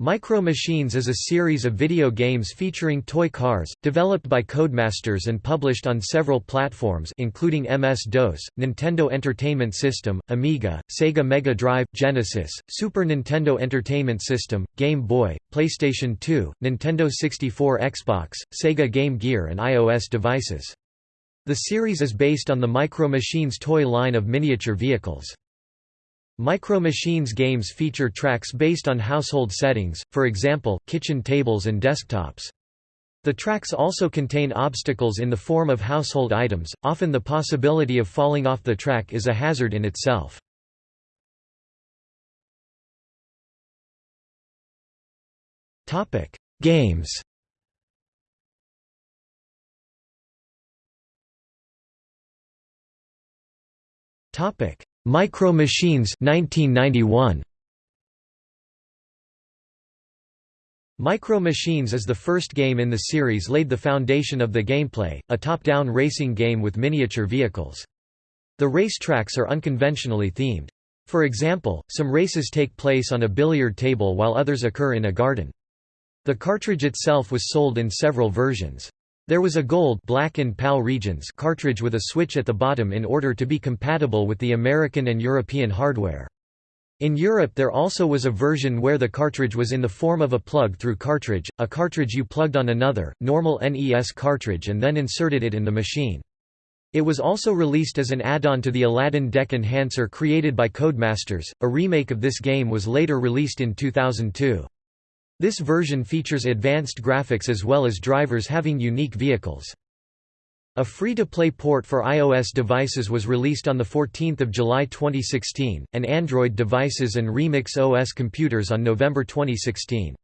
Micro Machines is a series of video games featuring toy cars, developed by Codemasters and published on several platforms including MS-DOS, Nintendo Entertainment System, Amiga, Sega Mega Drive, Genesis, Super Nintendo Entertainment System, Game Boy, PlayStation 2, Nintendo 64 Xbox, Sega Game Gear and iOS devices. The series is based on the Micro Machines toy line of miniature vehicles. Micro Machines games feature tracks based on household settings, for example, kitchen tables and desktops. The tracks also contain obstacles in the form of household items, often the possibility of falling off the track is a hazard in itself. Games Topic: Micro Machines 1991. Micro Machines is the first game in the series laid the foundation of the gameplay, a top-down racing game with miniature vehicles. The race tracks are unconventionally themed. For example, some races take place on a billiard table while others occur in a garden. The cartridge itself was sold in several versions. There was a gold black and PAL regions cartridge with a switch at the bottom in order to be compatible with the American and European hardware. In Europe there also was a version where the cartridge was in the form of a plug-through cartridge, a cartridge you plugged on another, normal NES cartridge and then inserted it in the machine. It was also released as an add-on to the Aladdin Deck Enhancer created by Codemasters. A remake of this game was later released in 2002. This version features advanced graphics as well as drivers having unique vehicles. A free-to-play port for iOS devices was released on 14 July 2016, and Android devices and Remix OS computers on November 2016.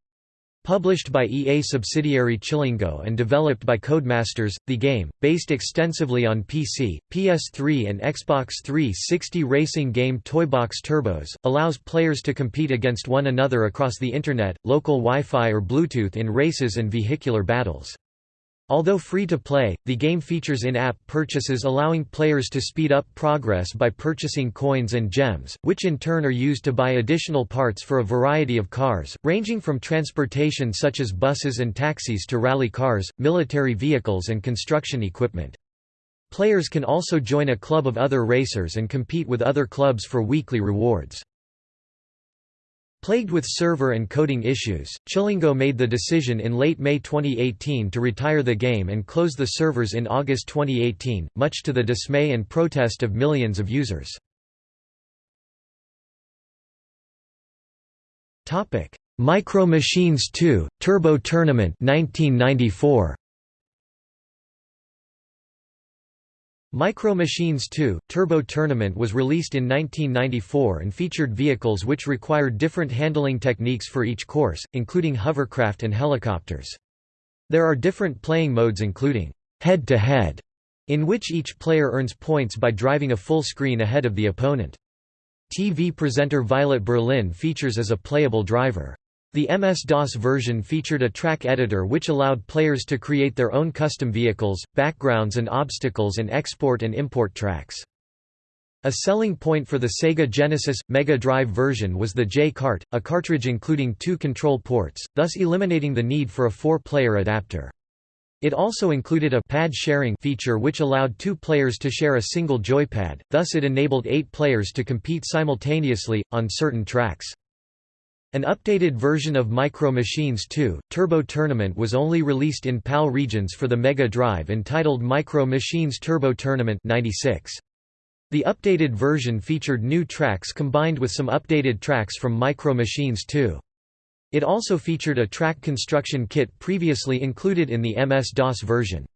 Published by EA subsidiary Chillingo and developed by Codemasters, the game, based extensively on PC, PS3 and Xbox 360 racing game Toybox Turbos, allows players to compete against one another across the Internet, local Wi-Fi or Bluetooth in races and vehicular battles. Although free to play, the game features in-app purchases allowing players to speed up progress by purchasing coins and gems, which in turn are used to buy additional parts for a variety of cars, ranging from transportation such as buses and taxis to rally cars, military vehicles and construction equipment. Players can also join a club of other racers and compete with other clubs for weekly rewards. Plagued with server and coding issues, Chillingo made the decision in late May 2018 to retire the game and close the servers in August 2018, much to the dismay and protest of millions of users. Micro Machines 2, Turbo Tournament 1994. Micro Machines 2, Turbo Tournament was released in 1994 and featured vehicles which required different handling techniques for each course, including hovercraft and helicopters. There are different playing modes including head-to-head, -head, in which each player earns points by driving a full screen ahead of the opponent. TV presenter Violet Berlin features as a playable driver. The MS-DOS version featured a track editor which allowed players to create their own custom vehicles, backgrounds and obstacles and export and import tracks. A selling point for the Sega Genesis – Mega Drive version was the J-Cart, a cartridge including two control ports, thus eliminating the need for a four-player adapter. It also included a pad sharing feature which allowed two players to share a single joypad, thus it enabled eight players to compete simultaneously, on certain tracks. An updated version of Micro Machines 2, Turbo Tournament was only released in PAL regions for the Mega Drive entitled Micro Machines Turbo Tournament 96. The updated version featured new tracks combined with some updated tracks from Micro Machines 2. It also featured a track construction kit previously included in the MS-DOS version.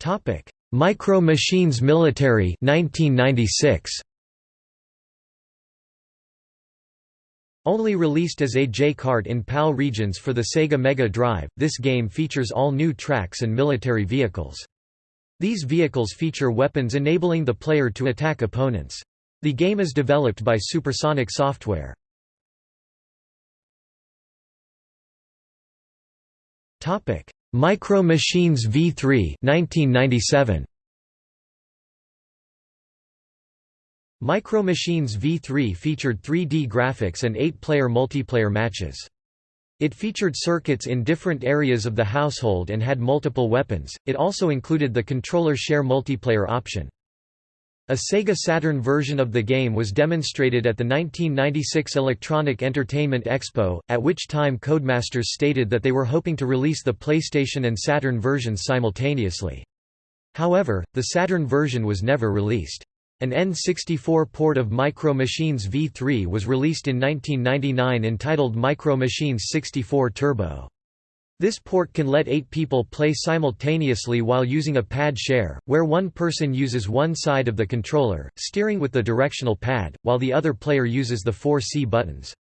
Topic: Micro Machines Military 1996. Only released as a J-Cart in PAL regions for the Sega Mega Drive, this game features all new tracks and military vehicles. These vehicles feature weapons enabling the player to attack opponents. The game is developed by Supersonic Software. Micro Machines V3 1997. Micro Machines V3 featured 3D graphics and 8-player multiplayer matches. It featured circuits in different areas of the household and had multiple weapons, it also included the controller share multiplayer option. A Sega Saturn version of the game was demonstrated at the 1996 Electronic Entertainment Expo, at which time Codemasters stated that they were hoping to release the PlayStation and Saturn versions simultaneously. However, the Saturn version was never released. An N64 port of Micro Machines V3 was released in 1999 entitled Micro Machines 64 Turbo. This port can let eight people play simultaneously while using a pad share, where one person uses one side of the controller, steering with the directional pad, while the other player uses the four C buttons.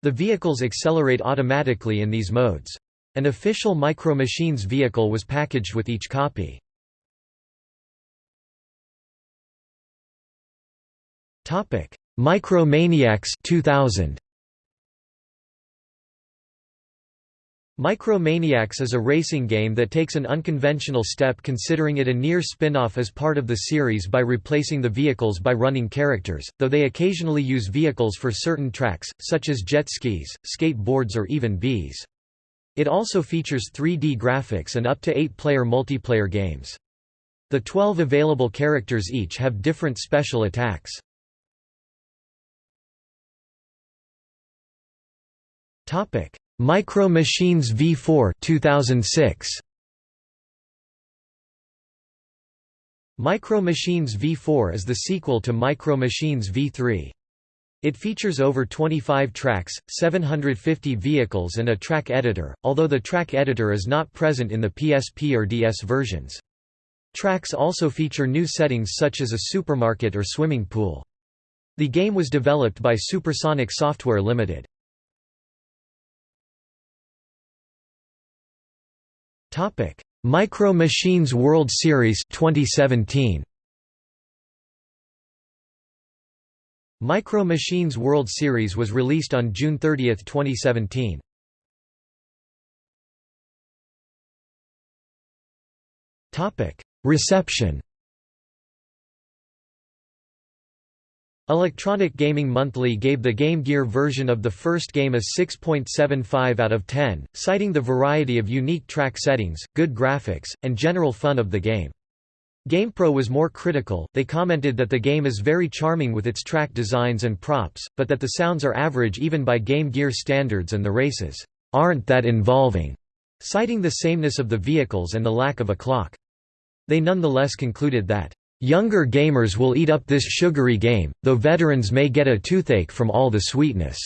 The vehicles accelerate automatically in these modes. An official Micro Machines vehicle was packaged with each copy. Micromaniacs 2000 Micromaniacs is a racing game that takes an unconventional step considering it a near spin-off as part of the series by replacing the vehicles by running characters, though they occasionally use vehicles for certain tracks, such as jet skis, skateboards or even bees. It also features 3D graphics and up to 8-player multiplayer games. The 12 available characters each have different special attacks. Topic Micro Machines V4 2006 Micro Machines V4 is the sequel to Micro Machines V3. It features over 25 tracks, 750 vehicles and a track editor, although the track editor is not present in the PSP or DS versions. Tracks also feature new settings such as a supermarket or swimming pool. The game was developed by Supersonic Software Limited. Topic: Micro Machines World Series 2017. Micro Machines World Series was released on June 30, 2017. Topic: Reception. Electronic Gaming Monthly gave the Game Gear version of the first game a 6.75 out of 10, citing the variety of unique track settings, good graphics, and general fun of the game. GamePro was more critical, they commented that the game is very charming with its track designs and props, but that the sounds are average even by Game Gear standards and the races, "...aren't that involving", citing the sameness of the vehicles and the lack of a clock. They nonetheless concluded that Younger gamers will eat up this sugary game, though veterans may get a toothache from all the sweetness.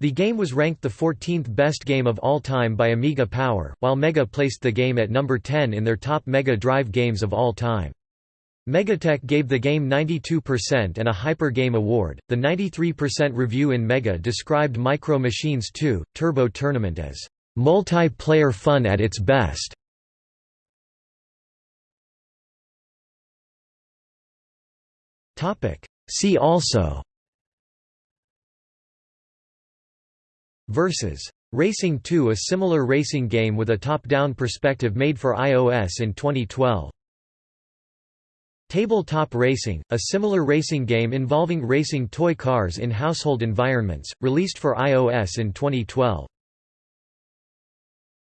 The game was ranked the 14th best game of all time by Amiga Power, while Mega placed the game at number 10 in their top Mega Drive games of all time. Megatech gave the game 92% and a Hyper Game Award. The 93% review in Mega described Micro Machines 2 Turbo Tournament as multiplayer fun at its best. See also Versus. Racing 2 a similar racing game with a top-down perspective made for iOS in 2012. Tabletop Racing, a similar racing game involving racing toy cars in household environments, released for iOS in 2012.